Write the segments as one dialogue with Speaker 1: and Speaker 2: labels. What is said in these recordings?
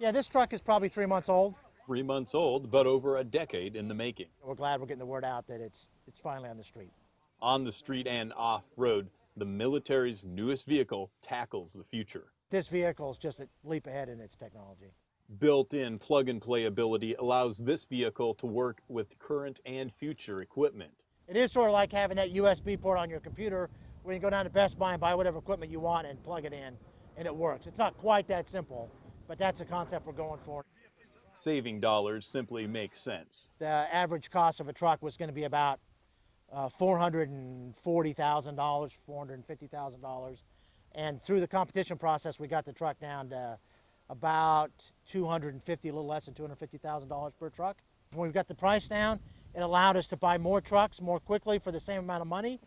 Speaker 1: Yeah, this truck is probably three months old.
Speaker 2: Three months old, but over a decade in the making.
Speaker 1: We're glad we're getting the word out that it's, it's finally on the street.
Speaker 2: On the street and off road, the military's newest vehicle tackles the future.
Speaker 1: This vehicle is just a leap ahead in its technology.
Speaker 2: Built in plug and play ability allows this vehicle to work with current and future equipment.
Speaker 1: It is sort of like having that USB port on your computer where you go down to Best Buy and buy whatever equipment you want and plug it in and it works. It's not quite that simple, but that's the concept we're going for.
Speaker 2: Saving dollars simply makes sense.
Speaker 1: The average cost of a truck was going to be about uh, $440,000, $450,000. And through the competition process, we got the truck down to about 250, a little less than $250,000 per truck. When we got the price down, it allowed us to buy more trucks more quickly for the same amount of money.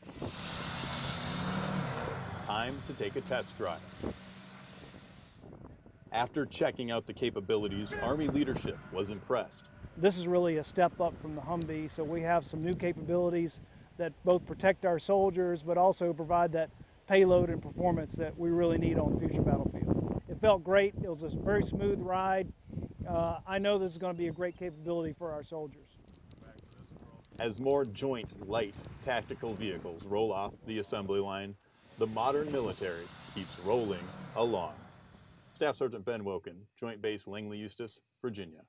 Speaker 2: Time to take a test drive. After checking out the capabilities, Army leadership was impressed.
Speaker 3: This is really a step up from the Humvee, so we have some new capabilities that both protect our soldiers but also provide that payload and performance that we really need on the future battlefield. It felt great. It was a very smooth ride. Uh, I know this is going to be a great capability for our soldiers.
Speaker 2: As more joint light tactical vehicles roll off the assembly line, the modern military keeps rolling along. Staff Sergeant Ben Woken, Joint Base Langley Eustis, Virginia.